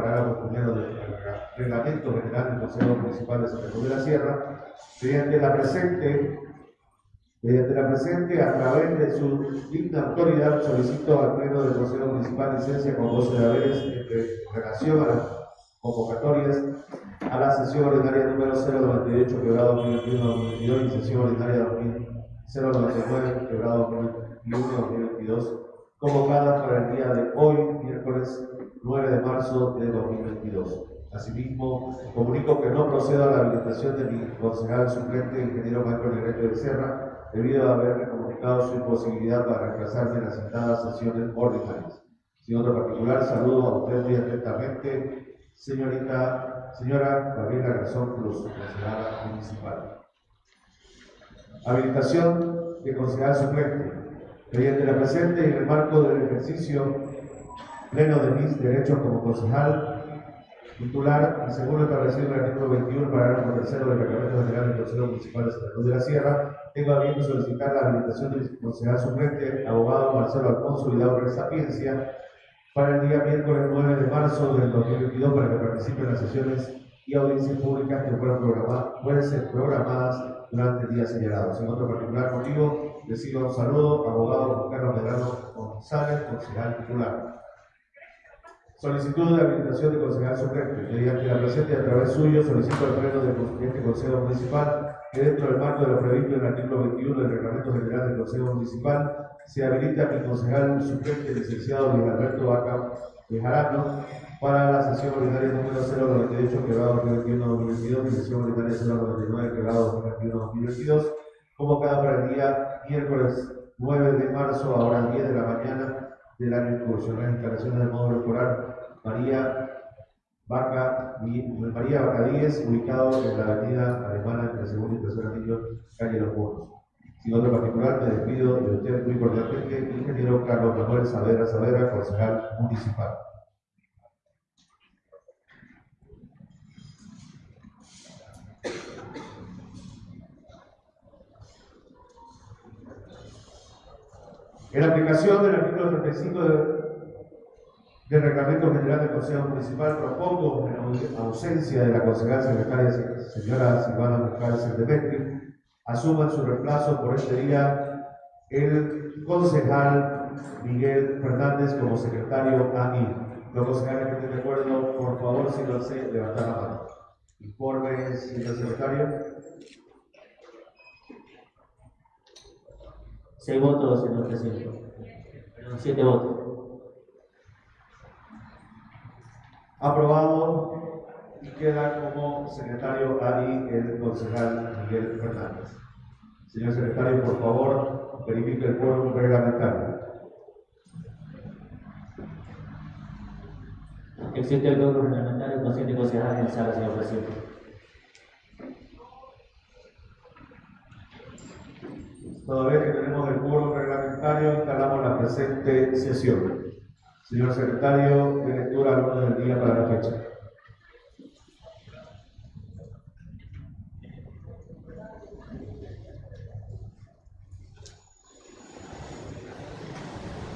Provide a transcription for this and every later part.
parágrafo primero del Reglamento General del Consejo Municipal de Cruz de la Sierra, mediante la presente, mediante la presente, a través de su digna autoridad, solicito al Pleno del Consejo Municipal licencia con goce de haberes en relación a las convocatorias a la sesión ordinaria número 098, quebrado 2021-2022 y sesión ordinaria 099, quebrado 2021-2022, convocadas para el día de hoy, miércoles 9 de marzo de 2022. Asimismo, comunico que no procedo a la habilitación de mi concejal suplente, ingeniero Michael Negrete de Serra, debido a haberme comunicado su imposibilidad para reemplazarme en las citadas sesiones ordinarias. Sin otro particular, saludo a usted muy atentamente, señorita, señora Gabriela Garzón Cruz, concejala municipal. Habilitación de concejal suplente. Mediante la presente y en el marco del ejercicio pleno de mis derechos como concejal titular y según lo establecido en el artículo 21, parágrafo tercero del Reglamento General del Consejo Municipal de Santa Cruz de la Sierra, tengo a bien solicitar la habilitación del concejal suplente, abogado Marcelo Alfonso Vidal Sapiencia, para el día miércoles 9 de marzo del 2022 para que participe en las sesiones y audiencias públicas que puedan, pueden ser programadas durante el día señalado. En otro particular motivo, recibo un saludo, abogado Carlos Medrano González, concejal titular. Solicitud de habilitación de concejal suplente. Mediante la presente y a través suyo solicito al pleno de este Consejo Municipal que dentro del marco de lo previsto en el artículo 21 del Reglamento General del Consejo Municipal se habilita mi concejal suplente, licenciado Luis Alberto Vaca Bejarano, para la sesión ordinaria número 098, quebrado 2021-2022, y sesión ordinaria 099, quebrado 2021-2022, convocada para el día miércoles 9 de marzo, a las 10 de la mañana, del año en curso. Las instalaciones del módulo escolar María Vaca, María 10, ubicado en la avenida Alemana entre el segundo y tercer anillo, calle Los Pueblos. Sin otro particular, me despido de usted muy cordialmente, ingeniero Carlos Manuel Savera Savera, concejal municipal. En aplicación del artículo 35 del Reglamento General del Consejo Municipal, propongo, en ausencia de la concejal secretaria señora Silvana Cárcel de asuma en su reemplazo por este día el concejal Miguel Fernández como secretario ANI. Los concejales que estén de acuerdo, por favor, si lo sé, levantar la mano. Informe, señor secretario. Seis votos, señor presidente. siete votos. Aprobado y queda como secretario ahí el concejal Miguel Fernández. Señor secretario, por favor, verifique el quórum reglamentario. Existe el quórum reglamentario con siete concejales en sala, señor presidente. Todavía que tenemos el quórum reglamentario, instalamos la presente sesión. Señor secretario, de lectura al orden del día para la fecha.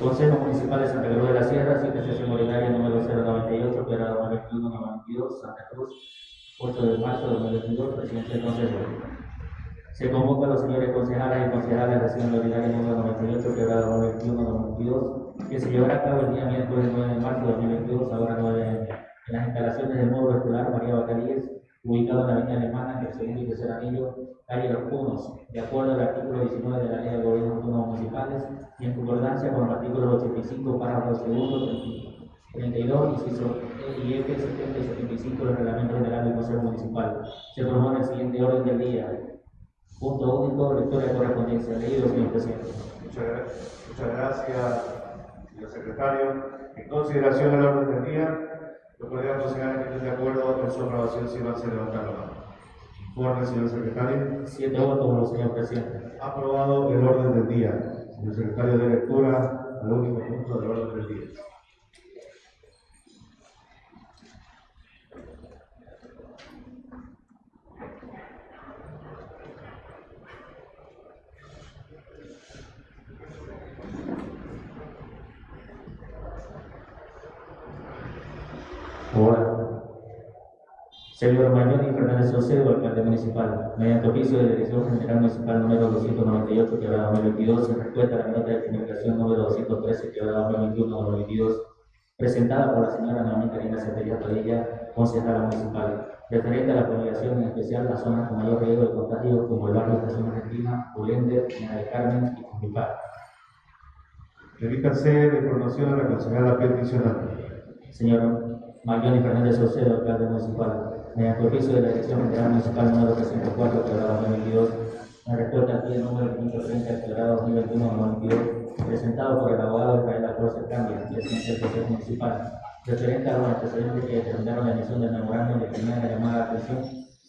Consejo Municipal de Santa Cruz de la Sierra, 7 sesión ordinaria número 098, operada 21 Santa Cruz, 8 de marzo de 2022, presidente del Consejo. Se convoca a los señores concejales y concejales de la ordinaria número 98, quebrado 21-92, que se llevará a cabo el día miércoles 9 de marzo de 2022 a hora 9 en las instalaciones del módulo escolar María Bacalíes, ubicado en la avenida Alemana, en el segundo y tercer anillo, calle Los Punos, de acuerdo al artículo 19 de la Ley de Gobierno Autónomos Municipales y en concordancia con los artículos 85, párrafos segundo, 32, inciso E y F, 70 y 75 del Reglamento General del Consejo Municipal. Se propone el siguiente orden del día Punto único, lectura de correspondencia. Leído, señor presidente. Muchas, muchas gracias, señor secretario. En consideración del orden del día, lo podríamos llegar que estén de acuerdo con su aprobación si van a levantar la mano. Informe, señor secretario. Siete votos, señor presidente. Aprobado el orden del día. Señor secretario de lectura al último punto del orden del día. Ahora. Señor Mañoni Fernández Saucedo, alcalde municipal, mediante oficio de Dirección General Municipal número 298, quebrada 2022, en respuesta a la nota de comunicación número 213, quebrada 2021-2022, presentada por la señora Naomi Karina Centella Padilla, concejala municipal, referente a la población, en especial las zonas con mayor riesgo de contagio, como el barrio Estación Argentina, Ulender, Mina del Carmen y Cujipar. Remítanse la información a la concejala peticionante. Señor Mayoni Fernández Saucedo, alcalde municipal, mediante oficio de la Dirección General Municipal número 304, quebrada 2022, en respuesta al pie número 530, quebrada 2021-2022, presentado por el abogado Israel Alfonso Cambia, presidente del Consejo Municipal, referente a los antecedentes que determinaron la emisión del memorándum de primera llamada de atención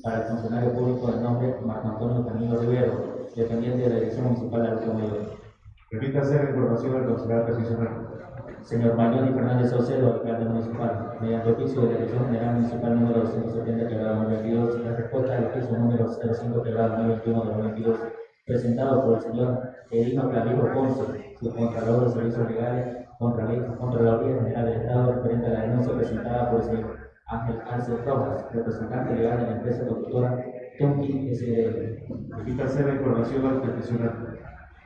para el funcionario público de nombre Marco Antonio Camilo Rivero, dependiente de la Dirección Municipal de Adulto Mayor. Remítanse la información al concejal peticionante. Señor Mayoni Fernández Saucedo, alcalde municipal, mediante oficio de la Dirección General Municipal número 270, quebrado 2022, en respuesta al oficio número 05, quebrado 2021 de 2022, presentado por el señor Edino Clavijo Ponce, subcontralor de servicios legales, contra la Contraloría General del Estado, referente a la denuncia presentada por el señor Ángel Arce Rojas, representante legal de la empresa constructora Tonki SDL. Remítanse la información al peticionante.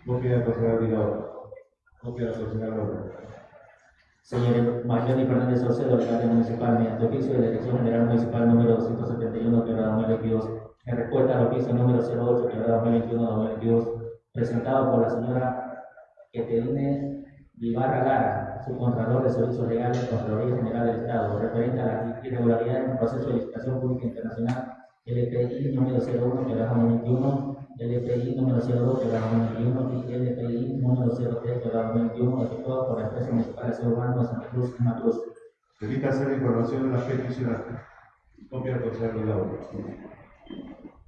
Copia concejal Vidal. Copia concejal López. Señor Mayoni Fernández Saucedo, alcalde municipal, mediante oficio de Dirección General Municipal número 271, quebrada 2022, en respuesta al oficio número 08, quebrada 2021-2022, presentado por la señora Eteline Vivarra Lara, subcontralor de Servicios Legales, Contraloría General del Estado, referente a las irregularidades en el proceso de licitación pública internacional LPI número 01, quebrada 2021, LPI número 02, quebrada 2021 y LPI número 03, quebrada 2021, efectuado por la empresa municipal de Aseo Urbano de Santa Cruz, Santa Cruz. Remítanse la información a la peticionante. Copia del concejal Vidal.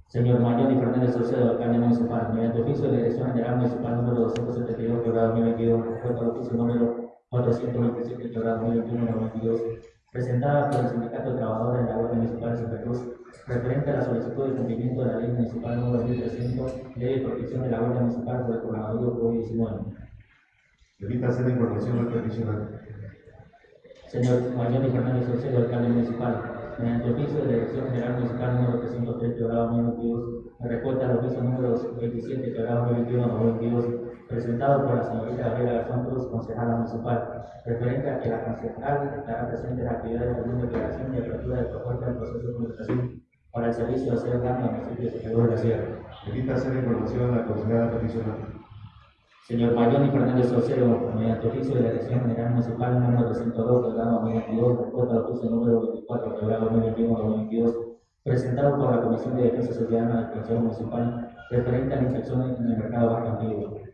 Señor Mayoni Fernández Saucedo, alcalde municipal, mediante oficio de la Dirección General Municipal número 272, quebrada 2022, respuesta al oficio número 427, quebrada 2021-2022, presentada por el Sindicato de Trabajadores de la Guardia Municipal de Santa Cruz, referente a la solicitud de cumplimiento de la Ley Municipal número 1300, Ley de Protección de la Guardia Municipal por el coronavirus COVID-19. Remítanse la información al peticionante. Señor Mayoni Fernández Saucedo, alcalde municipal, mediante oficio de Dirección General Municipal número 303, quebrado 2022, en respuesta al oficio número 27, quebrado 2021-2022, presentado por la señorita Gabriela Garzón concejala municipal, referente a que la concejal estará presente en actividades de declaración y apertura de propuesta del proceso de comunicación para el servicio de hacer al municipio de Cruz de la Sierra. Remítanse la información a la concejala peticionante. Señor Mayoni Fernández Saucedo, mediante oficio de la Dirección General Municipal número 202, quebrado 2022, respuesta al oficio número 24, quebrado 2021-2022, presentado por la Comisión de Defensa Ciudadana del Consejo Municipal, referente a la infección en el mercado mercantil.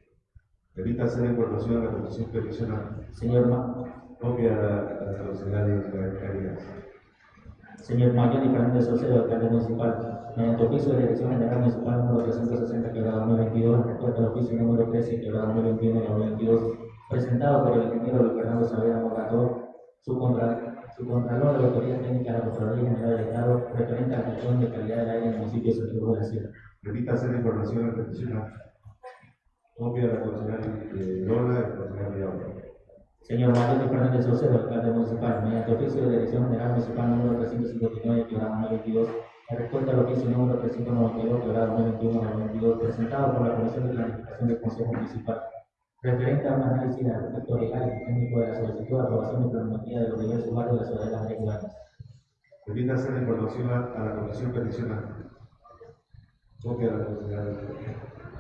Remítanse la información a la petición peticionante. Señor, Ma- Copia a la, concejal Israel Carías. señor Mayoni Fernández Saucedo, alcalde municipal, mediante oficio de Dirección General Municipal número 360, quebrado 2022, respuesta al oficio número 13, quebrado 2021-2022, presentado por el ingeniero Luis Fernando Saavedra Morator, subcontra- subcontralor de la Autoridad Técnica de la Contraloría General del Estado, referente a la gestión de calidad del aire en el municipio de Cruz de la Sierra. La información al peticionante. Copia de la concejal eh, Lola y el concejal Vidal. Señor Mayoni Fernández Saucedo, alcalde municipal, mediante oficio de Dirección General Municipal número 359, quebrado 2022, en respuesta al oficio número 392, quebrado 2021-2022, presentado por la Comisión de Planificación del Consejo Municipal, referente a un análisis de aspectos legales y técnicos de la solicitud de aprobación de planimetría de los diversos barrios de la ciudad de las áreas urbanas. Remítanse la información a, a la comisión peticionante. Copia de la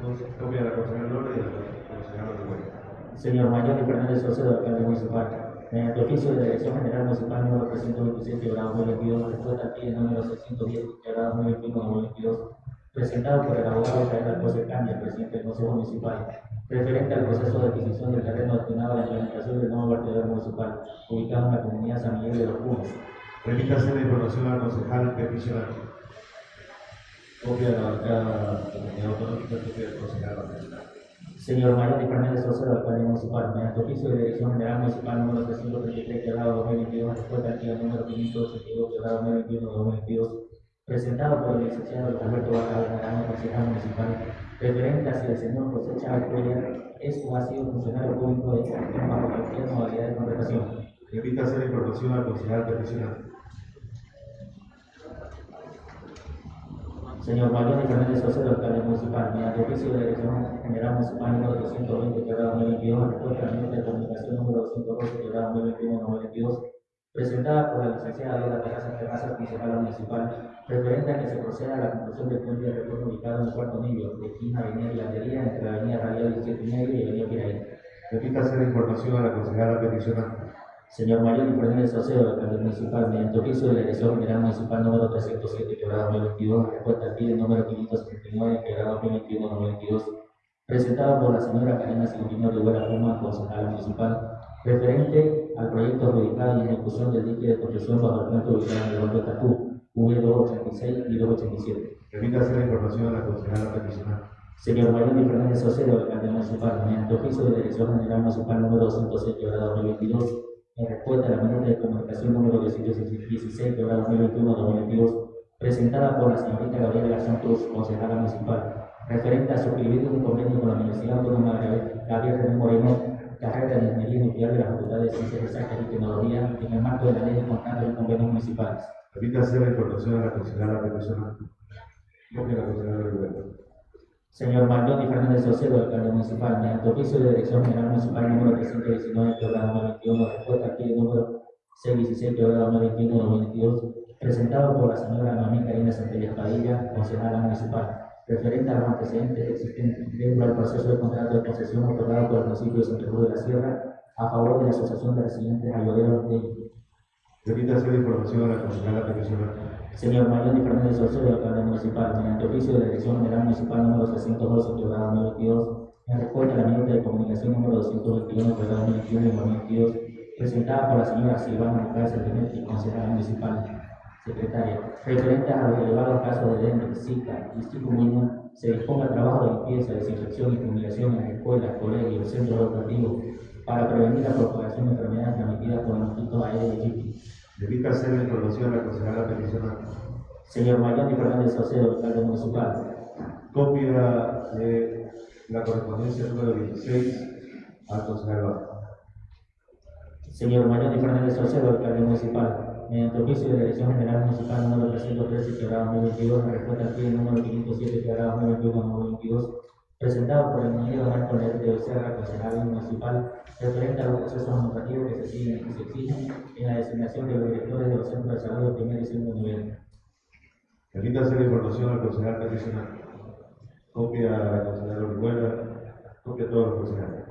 concejal. Copia de la concejal Lola y de la concejal Orihuela. Señor Mayoni Fernández Saucedo, alcalde municipal, mediante oficio de la Dirección General Municipal número 326, quebrado 2022, respuesta al pie número 610, quebrado 2021-2022, presentado por el abogado Israel Alcocer Cambia, presidente del Consejo Municipal, referente al proceso de adquisición del terreno destinado a la implementación del nuevo vertedero municipal, ubicado en la comunidad San Miguel de los Punos. Remítanse la información al concejal peticionante. Copia de la de comunidad copia del concejal Barcelona. Señor Mayoni Fernández Saucedo, alcalde municipal, mediante oficio de Dirección General Municipal número 333, quebrado 2022, respuesta día número 582, quebrado 2021-2022, presentado por el licenciado Barra Naranjo, concejal municipal, referente a si el señor José Chávez Cuellar es o ha sido funcionario público de gestión bajo cualquier modalidad de contratación. Remítanse la información al concejal peticionante. Señor Mariano Fernández Saucedo, alcalde municipal, mediante oficio de dirección general municipal número 220, quebrada 2022, respuesta a la minuta de comunicación número 212, quebrada 2021-2022, presentada por la licenciada Lola Terrazas Terrazas, concejala municipal, referente a que se proceda a la conclusión del puente de retorno ubicado en el cuarto nivel de esquina Avenida Hilandería entre la Avenida Radial 17 y y Avenida Piraí. Repítase la información a la concejala peticionante. Señor Mayor Fernández Saucedo, alcalde municipal, mediante oficio de la Dirección General Municipal número 307, quebrada 2022, respuesta al pie número 579, quebrada 2021-2022, presentado por la señora Karina Silvino Rivera Puma, concejala municipal, referente al proyecto adjudicado y ejecución del dique de construcción bajo el puente ubicado en el barrio Tatú, V286 y 287. Repítase la información a la concejala peticionante. Señor Mayor Fernández Saucedo, alcalde municipal, mediante oficio de Dirección General Municipal número 206, quebrada 2022, en respuesta a la minuta de comunicación número 216, quebrada 2021-2022, presentada por la señorita Gabriela Cruz, concejala municipal, referente a suscribir un convenio con la Universidad Autónoma de Gabriel René Moreno, carrera de Ingeniería Nuclear de la Facultad de Ciencias Exactas y Tecnología, en el marco de la ley de contratos y convenios municipales. Repítase la información a la concejala peticionante. Copia a la concejala Rivera. Señor Maldoni Fernández Saucedo, alcalde municipal, mediante oficio de Dirección General Municipal número 319, quebrada 2021, respuesta al número 616, quebrada 2021-2022, presentado por la señora Noemí Karina Centellas Padilla, concejala municipal, referente a los antecedentes existentes dentro del proceso de contrato de concesión otorgado por el municipio de Cruz de la Sierra a favor de la Asociación de Residentes Ayoderos de Repítase la información a la concejala peticionante. Señor Mariano Fernández Saucedo, alcalde municipal, mediante oficio de Dirección General Municipal número 312, quebrada 2022, en respuesta a la minuta de comunicación número 221, quebrada 2021 y 2022, presentada por la señora Silvana Alcácer Demetri, concejala municipal, secretaria, referente a los elevados casos de dengue, zika y chikungunya, se disponga el trabajo de limpieza, desinfección y fumigación en las escuelas, colegios, centros educativos, para prevenir la propagación de enfermedades transmitidas por el mosquito Aedes aegypti. Repítase la información a la concejala peticionante. Señor Mariano Fernández Saucedo, alcalde municipal, Copia de la correspondencia número 16 al concejal. Señor Mariano Fernández Saucedo, alcalde municipal, mediante oficio de la Dirección General Municipal número 313, quebrada 2022, en respuesta al pie número 507, quebrada 2021-2022, presentado por el ingeniero Marco Leite Becerra, concejal municipal, referente a los procesos administrativos que se siguen y se exigen en la designación de los directores de los centros de salud de primer y segundo nivel. Repítase la información al concejal peticionante. Copia a la concejala Orihuela. Copia a todos los concejales.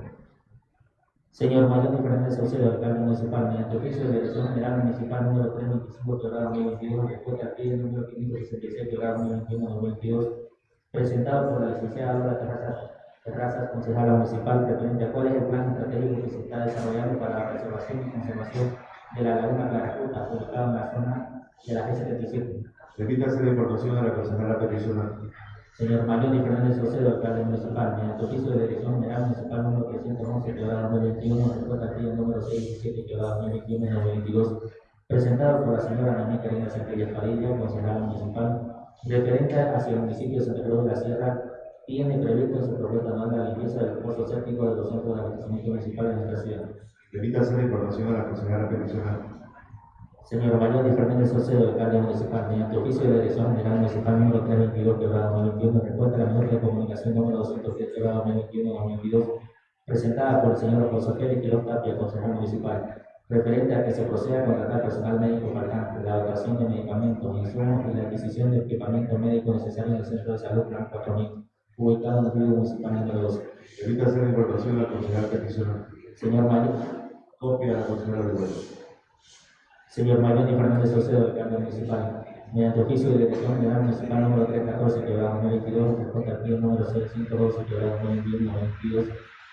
Señor Mariano Fernández Saucedo, alcalde municipal, mediante oficio de Dirección General Municipal número 325, quebrada 2022, en respuesta al pie número 566, quebrada 2021-2022, presentado por la licenciada Lola Terrazas, Terrazas, concejala municipal, referente a cuál es el plan estratégico que se está desarrollando para la preservación y conservación de la laguna Caracuta, ubicada en la zona de la G77. Repítase la información a la concejala peticionante. Señor Mariano Fernández Saucedo, alcalde municipal, mediante oficio de Dirección General Municipal número 311, quebrada 2021, en respuesta al número 617, quebrada 2021-2022, presentado por la señora Noemí Karina Centellas Padilla, concejala municipal, referente hacia el municipio de Santa Cruz de la Sierra, tiene previsto en su propuesta anual la limpieza del pozo séptico de los centros de abastecimiento municipal en nuestra ciudad. Repítase la información a la concejala peticionante. Señor Mariano Fernández Saucedo, alcalde municipal, mediante oficio de Dirección General Municipal número 322, quebrada 2021, en respuesta a la minuta de comunicación número 210, quebrada 2021-2022, presentada por el señor José Félix Quiroz Tapia, concejal municipal, referente a que se proceda a contratar personal médico faltante, la dotación de medicamentos, insumos y la adquisición de equipamiento médico necesario en el Centro de Salud Plan 4000, ubicado en el río municipal número 12. Repítase la información a la concejala peticionante. Señor Mayor, Copia a la concejala Orihuela. Señor Mariano Fernández Saucedo, alcalde municipal, mediante oficio de Dirección General Municipal número 314, quebrada 2022, respuesta al número 612, quebrada 2021-2022,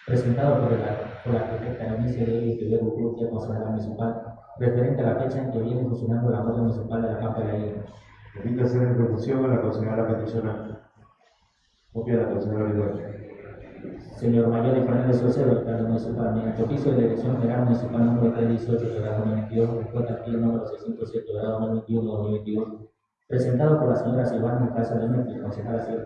presentado por la, por la Anicia de Estudiar Urrutia, concejala municipal, referente a la fecha en que viene funcionando la Guardia Municipal de la Pampa de la Isla. Repítase la información a la concejala peticionante. Copia a la concejala Orihuela. Señor Mayor Fernández Saucedo, alcalde municipal, mediante oficio de Dirección General Municipal número 318, quebrada 2022, respuesta al pie número 607, quebrada 2021-2022, presentado por la señora Silvana Casa de México, concejala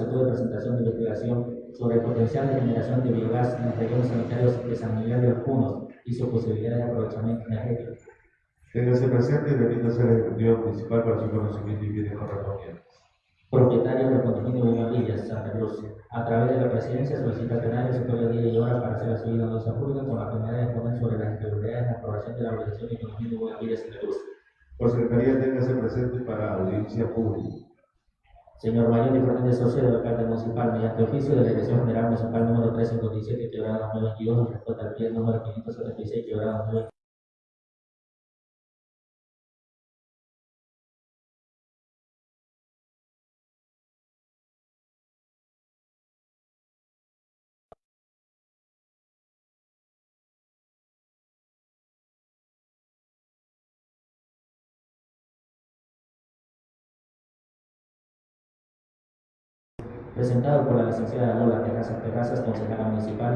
solicitud de presentación de investigación sobre el potencial de generación de biogás en los rellenos sanitarios de San Miguel de los Punos y su posibilidad de aprovechamiento energético. Téngase presente y remítase al Ejecutivo Municipal para su conocimiento y bienes correspondientes. Propietarios del condominio Bugambillas, Santa Cruz, a través de la presidencia solicita plenario sector de día y hora para hacer la seguida anuncia pública con la finalidad de exponer sobre las irregularidades de la aprobación de la organización del condominio Bugambillas, Santa Cruz. Por secretaría, téngase presente para audiencia pública. Señor Mayor Fernández Saucedo, alcalde municipal, mediante oficio de la Dirección General Municipal número 357, quebrada 2022, en respuesta al pie número 576, quebrada 2022. Presentado por la licenciada Lola Terrazas Terrazas, concejala municipal,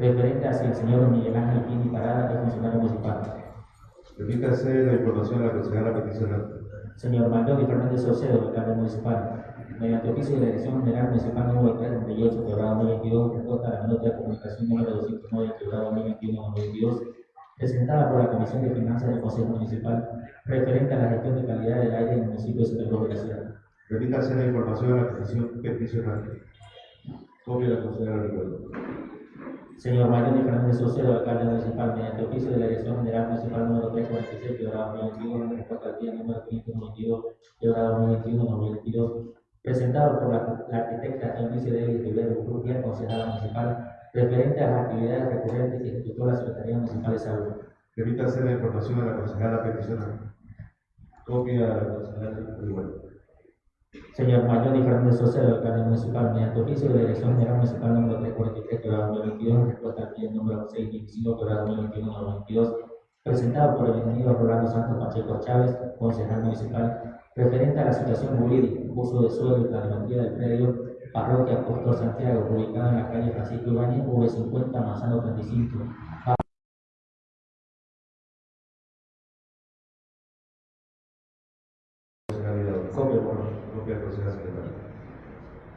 referente hacia el señor Miguel Ángel Pini Parada, es funcionario municipal. Remítase la información a la consejera peticionante. Señor Manuel Fernández Saucedo, alcalde municipal, mediante oficio de la Dirección General Municipal número 338, quebrado 2022, respuesta a la nota de comunicación número 209, quebrado 2021-2022, presentada por la Comisión de Finanzas del Consejo Municipal, referente a la gestión de calidad del aire en el municipio de Cruz de la Sierra. Remítase la información a la petición peticionante. Copia la consejera Ricardo. Señor y Fernández Saucedo, alcalde municipal, mediante oficio de la Dirección General Municipal número 346, quebrado 2021, en respuesta al día número 592, quebrado 2021-2022, presentado por la, la arquitecta Eunice de Rivero Urrutia, concejala municipal, referente a las actividades recurrentes que ejecutó la Secretaría Municipal de Salud. Remítase la información a la consejera peticionante. Copia la consejera Ricardo. Señor Mayor y Fernández Saucedo, alcalde municipal, mediante oficio de Dirección General Municipal número 343, quebrado 2022, en respuesta al pie número 625, quebrado 2021-2022, presentado por el ingeniero Rolando Santos Pacheco Chávez, concejal municipal, referente a la situación jurídica, uso de suelo y planimetría del predio Parroquia Apóstol Santiago, ubicado en la calle Francisco Ibáñez, V50, Manzano 35,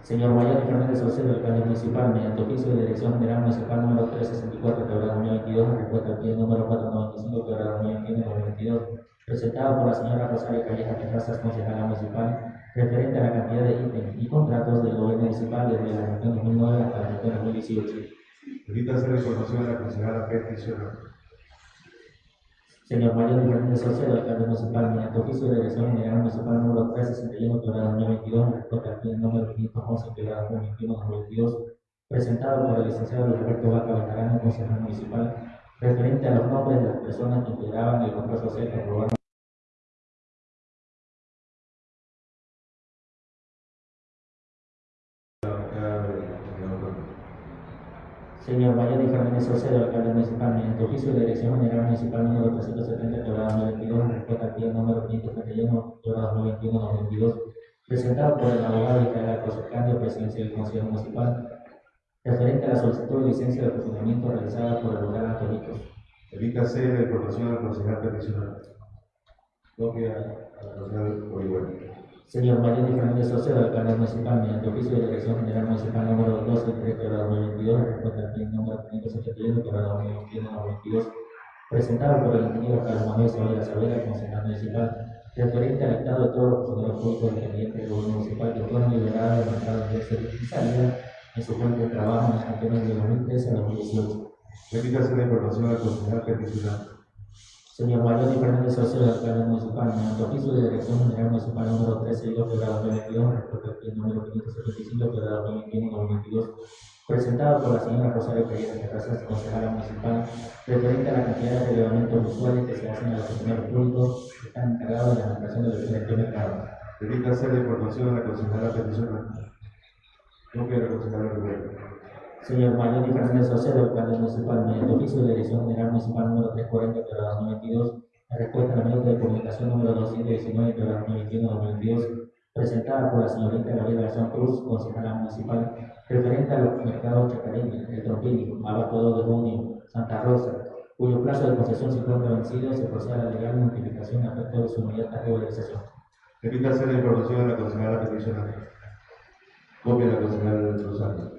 Señor y Fernández Saucedo, alcalde municipal, mediante oficio de Dirección General Municipal número 364, quebrado 2022, en respuesta al pie número 495, quebrado 2021-2022, presentado por la señora Rosario Calleja Terrazas, concejala municipal, referente a la cantidad de ítems y contratos del gobierno municipal desde la gestión 2009 hasta la gestión 2018. Remítase la información a la consejera peticionante. Señor Mayor y Fernández Saucedo, alcalde municipal, mediante oficio de Dirección General Municipal número 361, quebrado 2022, en respuesta al pie número 511, quebrado 2021-2022, presentado por el licenciado Roberto Vaca Bejarano, concejal municipal, referente a los nombres de las personas que integraban el control social que aprobaron Mayor y Fernández Saucedo, alcalde municipal, mediante oficio de Dirección General Municipal número 370, quebrado 2022, en respuesta al pie número 531, quebrado 2021-2022, presentado por el abogado Israel José Candio, presidente del Consejo Municipal, referente a la solicitud de licencia de funcionamiento realizada por el lugar Antonitos. Remítase la información a la consejera peticionante. Copia a la consejera Orihuela. Señor y Fernández Saucedo, alcalde municipal, mediante oficio de Dirección General Municipal número 12, 3, quebrado 2022, en respuesta al número 571, quebrado 2021-2022, presentado por el ingeniero Carlos Manuel Savera Savera, concejal municipal, referente al estado de todos los funcionarios públicos dependientes del gobierno municipal que fueron liberados del mercado de ingreso y salida en su fuente de trabajo en las campañas de 2013 a 2018. Remítase la información a la consejera Mayor y Fernández Saucedo, alcalde municipal, mediante oficio de Dirección General Municipal número 13, quebrado 2022, respecto al número 575, quebrado 2021-2022, presentado por la señora Rosario Calleja Terrazas, concejala municipal, referente a la cantidad de relevamientos usuales que se hacen a los funcionarios públicos que están encargados de la administración de los bienes de mercado. Remítase la información a la consejera peticionante. Copia de la consejera Ricardo. Señor Mayor y Fernández Saucedo, alcalde municipal, mediante oficio de Dirección General Municipal número 340, quebrado 2022, en respuesta a la nota de comunicación número 219, quebrado 2021-2022, presentada por la señorita Gabriela Garzón Cruz, concejala municipal, referente a los mercados Chacareña, El Trompini, Abaco de Junio, Santa Rosa, cuyo plazo de concesión se encuentra vencido, se procede a la legal notificación a efecto de su inmediata regularización. Remítase la información a la concejala peticionante. Copia la concejala Rosario.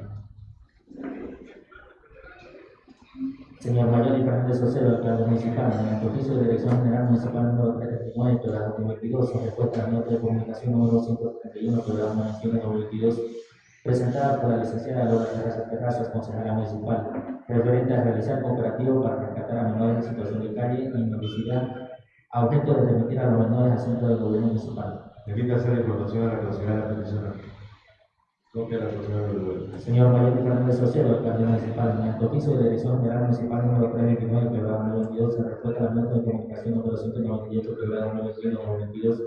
Señor Mayor y Fernández Ocero, alcalde municipal, mediante oficio de dirección general municipal número 339, programa 2022, sobre respuesta a la nota de comunicación número 131, programa 21 2022, presentada por la licenciada Lola Terrazas Terrazas, concejala municipal, referente a realizar cooperativo para rescatar a menores en situación de calle y mendicidad, a objeto de remitir a los menores asuntos del gobierno municipal. Remítase la información a la concejala peticionante. Copia la concejala Orihuela. Señor Mayor de Fernández Ocero, alcalde municipal, mediante oficio de dirección general municipal número 329, programa 2022, en respuesta a la nota de comunicación número 198, programa 2021-2022,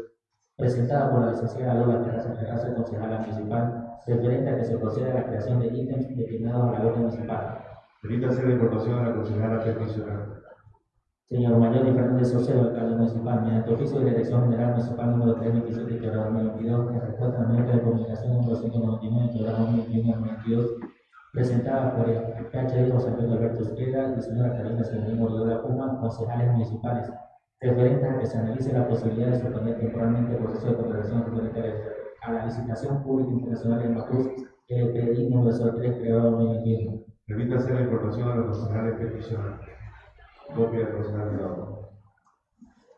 presentada por la licenciada Lola Terraza Terraza, concejala municipal, referente a que se proceda a la creación de ítems destinados a la orden municipal. Remítase la información a la concejala peticionante. Señor Mayor y Fernández Ocero, alcalde municipal, mediante oficio de dirección general municipal número 327, programa 2022, en respuesta a la nota de comunicación número 199, programa 2021-2022, presentada por el PhD José Antonio Alberto Esqueda y señora Karina Severino Loyola Puma, concejales municipales, referentes a que se analice la posibilidad de suspender temporalmente el proceso de contratación referente a la licitación pública internacional de Macruz, LPI número 03, creado en 2021. Remítase la información a la concejala peticionante. De.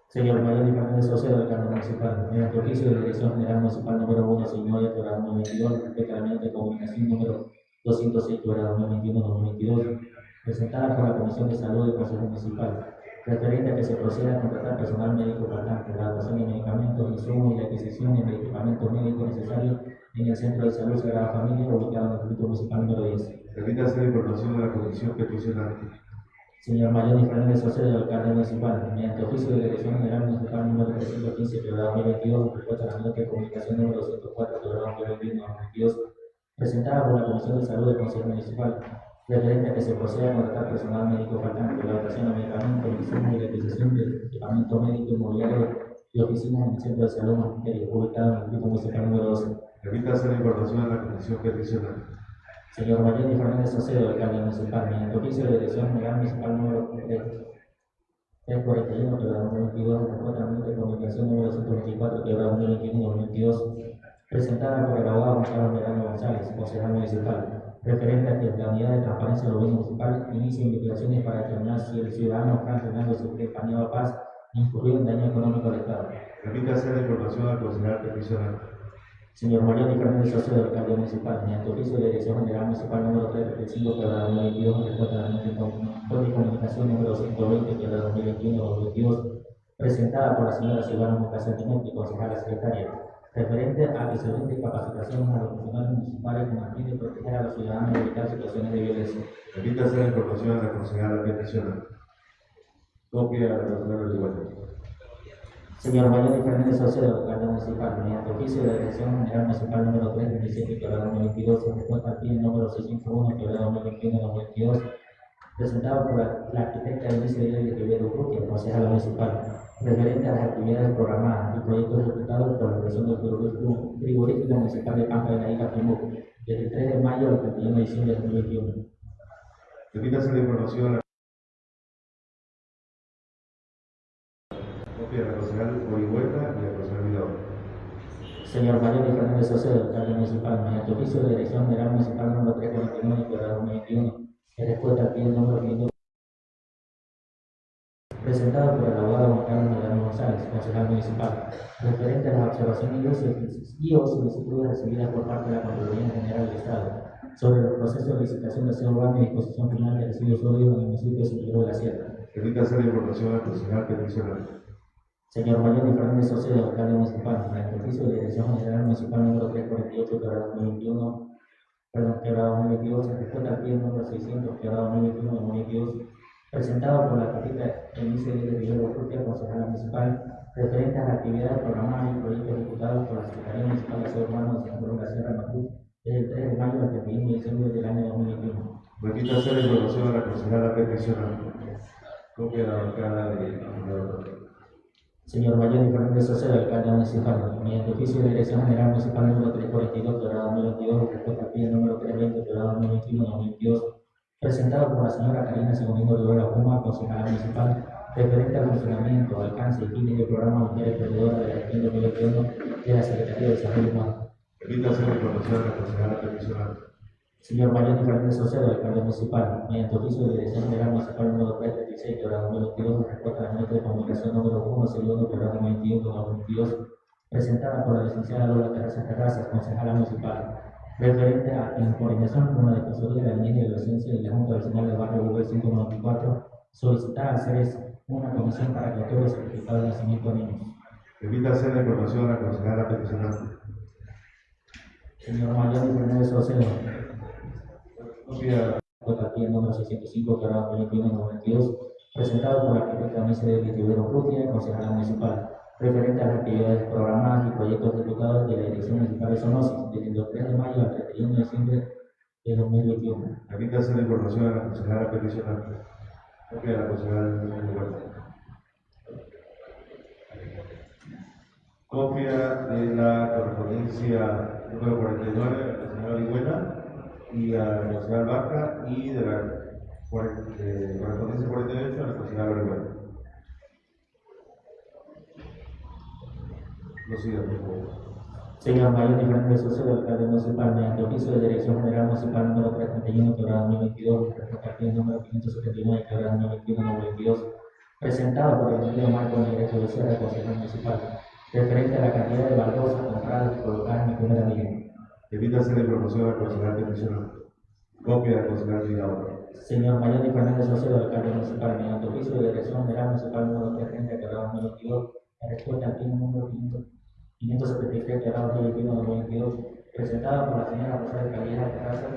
Señor Mayor y Fernández Ocero, alcalde municipal, mediante oficio de dirección general municipal número 1, señor programa 2022, respecto a la nota de comunicación número 206, programa 2021-2022, presentada por la Comisión de Salud del Consejo Municipal, referente a que se proceda a contratar personal médico faltante, la dotación de medicamentos, insumos y la adquisición de medicamentos médicos necesarios en el Centro de Salud Sagrada Familia, ubicado en el Distrito Municipal número 10. Remítase la información a la comisión peticionante. Señor Mayor y Fernández Ocero, alcalde municipal, mediante oficio de dirección general municipal número 315, programa 2022, respuesta a la nota de comunicación número 104, programa 2021-2022, presentada por la Comisión de Salud del Consejo Municipal, referente a que se proceda a contratar personal médico faltante, la dotación de medicamentos, insumos y la adquisición de equipamiento médico inmobiliario y oficinas en el Centro de Salud Magisterio, ubicado en el Distrito Municipal número 12. Remítase la información a la comisión peticionante. Señor y Fernández Acedo, alcalde municipal, mediante oficio de dirección general municipal número 341, quebrada 2022, respuesta a la nota de comunicación número 124, quebrada 2021-2022, presentada por el abogado Juan Carlos Medrano González, concejal municipal, referente a que la unidad de transparencia del gobierno municipal inicie investigaciones para determinar si el ciudadano Juan Fernando Pañado Paz incurrió en daño económico al Estado. Remítase la información al concejal peticionante. Señor Mayor y Fernández Acedo, alcalde municipal, mediante oficio de dirección general municipal número 335, quebrada 2022, en respuesta a la nota de com- de comunicación número 120, quebrada 2021-2022, presentada por la señora Silvana Mocasán Tinetti, concejala secretaria, referente a que se brinde capacitación a los funcionarios municipales con el fin de proteger a los ciudadanos y evitar situaciones de violencia. Remítase la información a la concejala. Copia de la concejala Orihuela. Señor y Fernández Acedo, alcalde municipal, mediante oficio de dirección general municipal número 327, quebrada 2022, en respuesta al PIN número 601, quebrada 2021-2022, presentado por la, la arquitecta Denise de Rivero Urrutia, concejala municipal, referente a las actividades programadas y proyectos ejecutados por la operación del frigorífico municipal de Pampa de la Isla Primú, desde el 3 de mayo al 31 de diciembre de 2021. Remítase la información a la copia de la concejal Orihuela y la concejal Mirador. Señor y Fernández Acedo, alcalde municipal, mediante oficio de dirección general municipal número 349, quebrada 2021, en respuesta al pie número 500, presentado por el abogado Juan Carlos Medrano González, concejal municipal, referente a las observaciones y o- y solicitudes recibidas por parte de la Contraloría General del Estado sobre los procesos de licitación de aseo urbano y disposición final de residuos sólidos en el municipio de San Pedro de la Sierra. Remítase la información al concejal peticionante. Señor y Fernández Oceo, alcalde municipal, mediante oficio de dirección general municipal número 348, quebrada 2021, perdón, quebrada 2022, en respuesta al pie número 600, quebrada 2021-2022, presentado por la arquitecta Elise de Rivero Urrutia, concejala municipal, referente a las actividades programadas y proyectos ejecutados por la Secretaría Municipal de Aseo Urbano de San Pedro la Sierra, Macruz, desde el 3 de mayo al 31 de diciembre del año 2021. Remítase la información a la concejala peticionante. Copia la bancada de. Señor y Fernández Ocero, alcalde municipal, mediante oficio de dirección general municipal número 342, quebrada 2022, respuesta al número 320, quebrada 2021-2022, presentado por la señora Karina Segundo Rivera Puma, concejala municipal, referente al funcionamiento, alcance y fines del programa Mujer Emprendedora de la gestión 2021 de la Secretaría de Desarrollo Humano. La concejala. Señor Mayor Fernández Saucedo, alcalde municipal, mediante oficio de dirección general municipal número 336, quebrado 2022, en respuesta a la nota de comunicación número 1, segundo, quebrado 21, 2022, presentada por la licenciada Lola Terrazas Terrazas, concejala municipal, referente a en coordinación con la Defensoría de la Niñez y Adolescencia y la Junta Vecinal del Barrio Google 594, solicitar a CERES una comisión para que otorgue certificado de nacimiento a niños. Permítase reconocer a la concejala peticionante. Señor Mayor Fernández Saucedo, Copia Aquí el número 605, quebrado 2192, presentado por la arquitecta Mise de Vitivero Rutia, concejala municipal, referente a las actividades programadas y proyectos ejecutados de la Dirección Municipal de Sonosis, desde el 3 de mayo al 31 de diciembre de 2021. Permítase la información a la concejala peticionante. Copia de la concejala del lugar. Copia de la correspondencia número 49 de la concejala Ligüena y a la concejala Vaca y de la correspondencia 48 a la concejala Ligüena. Lo sigo, por favor. Señor Mayor Fernández Saucedo, alcalde municipal, mediante oficio de Dirección General Municipal número 331, quebrado 2022, respecto al número 579, quebrado 2021, 2022, presentado por el Ministerio Marco Derecho de Sierra, concejal municipal, referente a la cantidad de baldosas compradas y colocadas en mi primera vivienda. Permítase la información a la concejala peticionante. Copia de la concejala Ligüena. Señor Mayor Fernández Saucedo, alcalde municipal, mediante oficio de Dirección General Municipal número 330, quebrado 2022, en respuesta al fin número 500 573, quebrado 2021, 2022, presentado por la señora Rosario Calleja Terraza,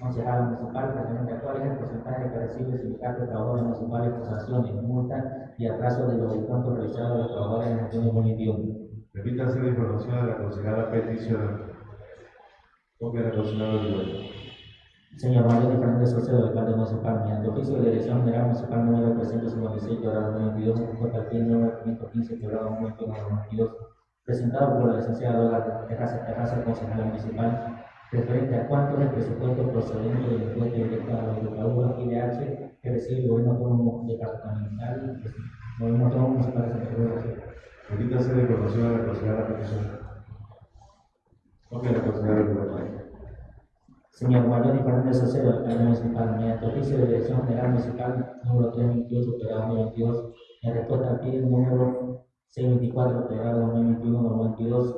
concejala municipal, referente a cuál es el porcentaje que recibe el sindicato de trabajadores municipales por sanciones, multas y atraso de los descuentos realizados a los trabajadores en el año 2021. Permítase la información a la concejala peticionante. De la concejala Ligüena. Señor Mayor Fernández Saucedo, alcalde municipal, mediante oficio de Dirección General Municipal número 356, quebrado 2022, en respuesta al fin número 515, quebrado 2021, 2022, presentado por la licenciada Lola Terraza Terraza, concejala municipal, referente a cuánto es el presupuesto procedente del impuesto directo a los educadores IDH que recibe el gobierno autónomo departamental, el gobierno autónomo municipal de Santa Cruz de la. Permítase la información a la concejala peticionante. Copia de la concejala Ligüena. Señor Mayor Fernández Saucedo, alcalde municipal, mediante oficio de Dirección General Municipal número 328, quebrado 2022, en respuesta al pie número 624, quebrado 2021-2022,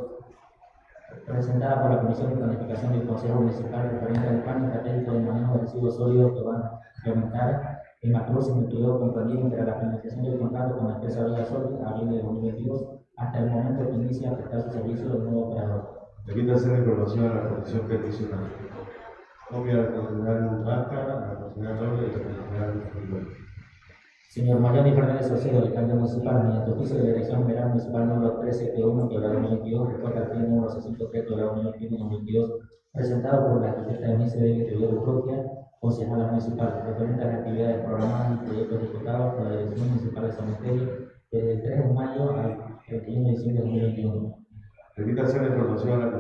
presentada por la Comisión de Planificación del Consejo Municipal referente al plan estratégico de manejo de residuos sólidos que van a implementar en Macruz en el periodo comprendido entre la finalización del contrato con la empresa Vega Sol abril de 2022 hasta el momento que inicia a prestar su servicio del nuevo operador. Permítase la información a la comisión peticionante. Copia de la concejala Vaca, la concejala Lola y la concejala Ligüena. Señor Mariano Fernández Saucedo, alcalde municipal, mediante oficio de dirección general municipal número 1371, quebrado 2022, recuerda el fin número 603, quebrado 2021, 2022, presentado por la arquitecta de Rivero Urrutia, concejala municipal, referente a las actividades programadas y proyectos ejecutados por la Dirección Municipal de Cementerio desde el 3 de mayo al 31 de diciembre de 2021. Permítase la información a la.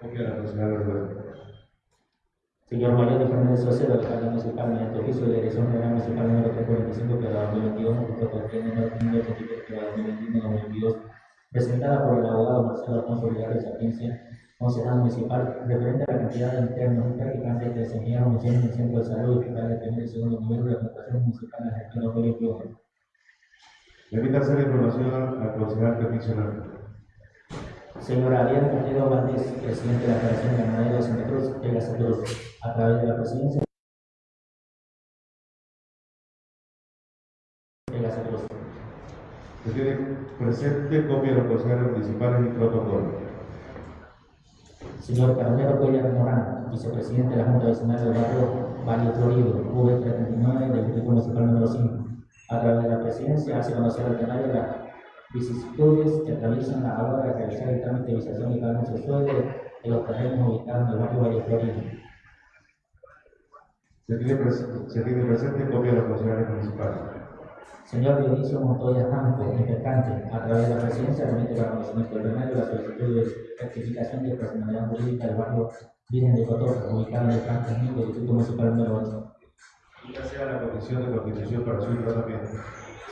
Copia de la Ligüena. Señor Mayor Fernández alcalde municipal, mediante oficio de dirección general municipal número 345, quebrado 2022, respecto al plan número 583, quebrado 2021, 2022, presentada por el abogado Marcelo Alfonso Olivares Sapiencia, concejal municipal, referente a la cantidad de internos y practicantes que desempeñaron el centro de salud de segundo nivel de la administración municipal en la gestión 2021. Permítase la información a la concejala peticionante. Señor Ariel Carrero Valdés, presidente de la Federación de Ganaderos de Santa Cruz, de Santa Cruz, a través de la presidencia de la Santa Cruz. Se tiene presente copia de los concejales municipales y protocolo. Señor Carmelo Cuellar Morán, vicepresidente de la Junta Vecinal del Barrio Valle Florido, V339 del Distrito Municipal número 5. A través de la presidencia hace conocer al plenario las vicisitudes que atraviesan a la hora de realizar el trámite de visación y pago de sueldo de los terrenos ubicados en el barrio Valle. Se tiene, se tiene presente copia de los concejales municipales. Señor Dionisio Montoya Janco, impecante, a través de la presidencia remite para conocimiento del plenario la solicitud de rectificación de personalidad jurídica del barrio Virgen de Cotoca, ubicada en el 3000 del Distrito Municipal número 8. Invita sea la Comisión de Constitución para su tratamiento.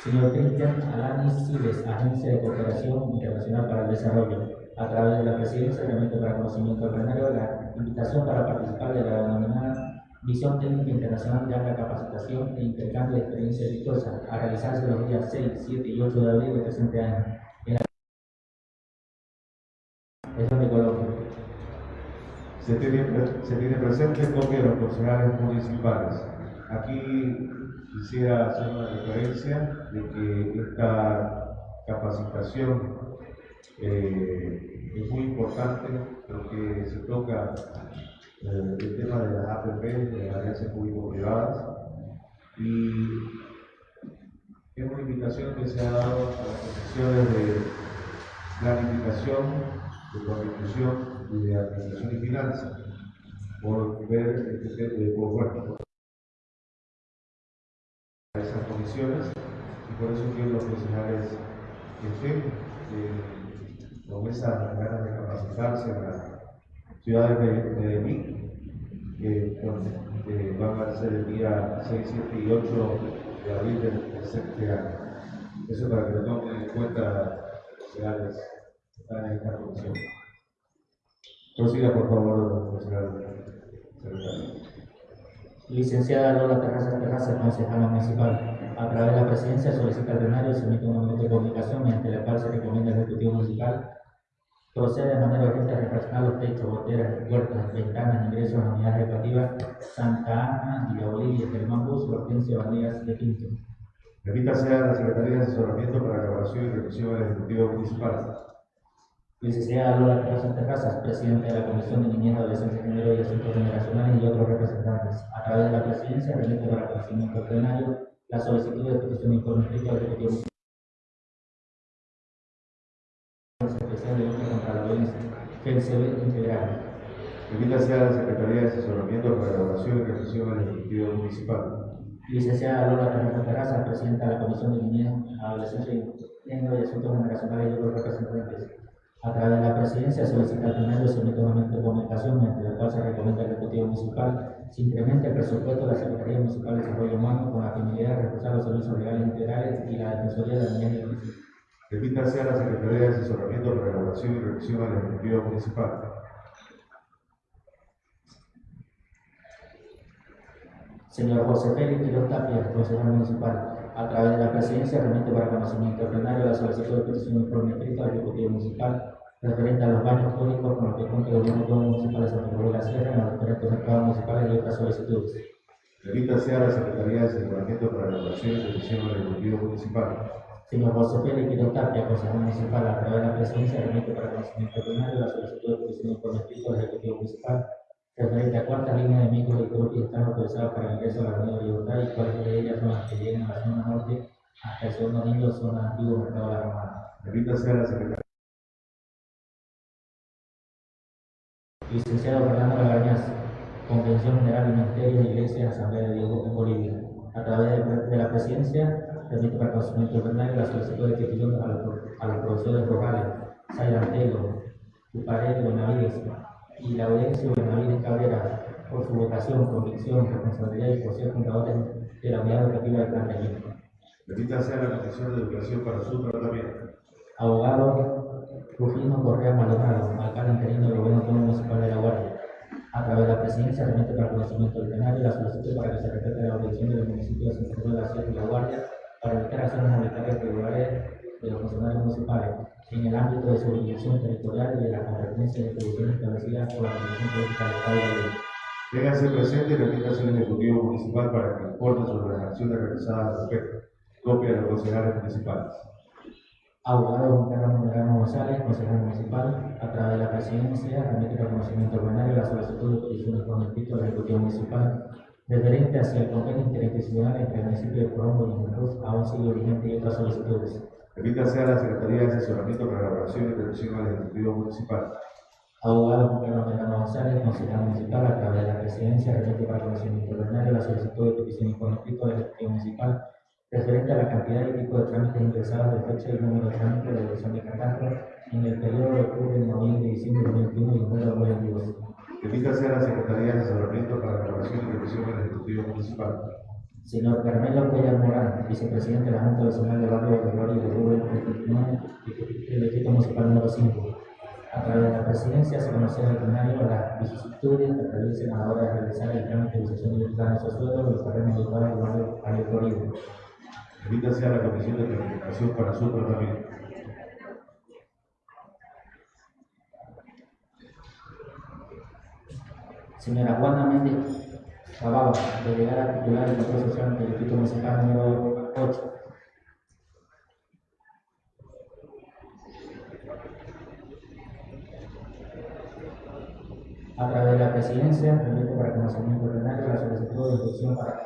Señor Cristian Alanis Siles, Agencia de Cooperación Internacional para el Desarrollo, a través de la Presidencia, realmente para conocimiento del plenario, la invitación para participar de la denominada Visión Técnica Internacional de Alta Capacitación e Intercambio de Experiencia Exitosa, a realizarse los días 6, 7 y 8 de abril del presente año. En la región. Se tiene, se tiene presente copia de los concejales municipales. Aquí quisiera hacer una referencia de que esta capacitación eh, es muy importante porque se toca eh, el tema de las APP, de las alianzas público-privadas, y es una invitación que se ha dado a las comisiones de planificación, de constitución y de administración y finanzas, por ver este de por, por esas comisiones, y por eso quiero los concejales que estén eh, con esas ganas de capacitarse en las ciudades de Medellín, que eh, van a ser el día 6, 7 y 8 de abril del presente año. Eso para que lo tomen en cuenta los concejales que están en esta comisión. Prosiga, por favor, concejal secretario. Licenciada Lola Terrazas Terrazas, concejala municipal, a través de la presidencia solicita al plenario se emite una nota de comunicación mediante la cual se recomienda al Ejecutivo Municipal procede de manera urgente a refaccionar los techos, goteras, puertas, ventanas, ingresos a unidades educativas Santa Ana, Villa Bolivia, Germán Bus, Hortensio Vanegas de Pinto. Remítase a la Secretaría de Asesoramiento para elaboración y revisión del Ejecutivo Municipal. Licenciada Lola Terrazas Terrazas, Presidenta de la Comisión de Niñez, Adolescencia, Género y Asuntos Generacionales y otros representantes, a través de la presidencia remite para conocimiento plenario la solicitud de petición de informe escrito al Ejecutivo Municipal especial de lucha contra la violencia, integral. A la Secretaría de Asesoramiento para elaboración y revisión del Ejecutivo Municipal. Licenciada Lola Terrazas Terrazas, Presidenta de la Comisión de Niñez, Adolescencia Género y Asuntos Generacionales y otros representantes, a través de la presidencia solicita al emite una nota de comunicación mediante la cual se recomienda al Ejecutivo Municipal se incremente el presupuesto de la Secretaría Municipal de Desarrollo Humano con la finalidad de reforzar los servicios legales integrales y la Defensoría de la Niñez y. Remítase a la Secretaría de Asesoramiento elaboración y revisión del Ejecutivo Municipal. Señor José Félix Quiroz Tapia, consejero municipal, a través de la presidencia remite para conocimiento plenario la solicitud de petición de informe escrito al Ejecutivo Municipal referente a los baños públicos con los que cuenta el gobierno municipal de Santa Cruz de la Sierra en los diferentes mercados municipales y otras solicitudes. Remítase a la Secretaría de Asesoramiento para elaboración y revisión del Ejecutivo Municipal. Señor José Félix Quiroz Tapia, consejero municipal, a través de la presidencia remite para conocimiento plenario la solicitud de petición de informe escrito al Ejecutivo Municipal referente a cuántas líneas de micro y están autorizadas para el ingreso a la Avenida Libertad y cuáles de ellas son las que llegan a la zona norte hasta el segundo anillo, zona antiguo mercado de la Romana. Remítase a la Secretaría Licenciado Fernando Lagañaz, Convención General del Ministerio de Iglesia Asamblea de Dios en Bolivia. A través de, la presidencia, remite para conocimiento plenario la solicitud de petición a los, a los profesores rurales, Sairantelo, Tuparé, Benavides y la audiencia Benavides Cabrera por su vocación, convicción, responsabilidad y por ser fundadores de la unidad educativa de Plan Reñido. Remítase a la Comisión de Educación para su tratamiento. Abogado Rufino Correa Maldonado, alcalde interino del Gobierno Autónomo Municipal de La Guardia. A través de la presidencia remite para conocimiento del plenario la solicitud para que se respete la obligación del municipio de Santa Cruz de la Sierra y La Guardia para evitar acciones arbitrarias irregulares de los funcionarios municipales en el ámbito de su jurisdicción territorial y de la competencia de atribuciones establecidas por la Constitución Política del Estado de Ley. Téngase presente y remítase al Ejecutivo Municipal para que informe sobre las acciones realizadas al respecto. Copia de los concejales municipales. Abogado Juan Carlos González, consejero municipal, a través de la presidencia, remite para conocimiento plenario la solicitud de petición de informe escrito del Ejecutivo Municipal referente hacia el convenio interinstitucional entre el municipio de Colombo y Santa Cruz, aún sigue vigente y otras solicitudes. Remítase a la Secretaría de Asesoramiento para la Elaboración y Revisión del Ejecutivo Municipal. Abogado Juan Carlos Moderano González, consejero municipal, a través de la presidencia, remite para conocimiento plenario la solicitud de petición informe escrito del Ejecutivo Municipal referente a la cantidad y tipo de trámites ingresados de fecha y número de trámites de elección de catastro en el periodo de octubre, noviembre y diciembre de 2021 y de 2022. Emítase a la Secretaría de Asesoramiento para la Aprobación y Revisión del Ejecutivo Municipal. Señor Carmelo Cuellar Morán, vicepresidente de la Junta Nacional de Barrio de Gloria de Rubén, del Distrito Municipal número 5. A través de la presidencia se conocerá al plenario las vicisitudes que atraviesen a la hora de realizar el trámite de utilización del plano de suelo de los terrenos del barrio de Florido. Emítase a la Comisión de Planificación para su tratamiento. Señora Juana Méndez Cababa, delegada titular del Control Social del Distrito Municipal número 8. A través de la presidencia, remite para conocimiento plenario la solicitud de instrucción para,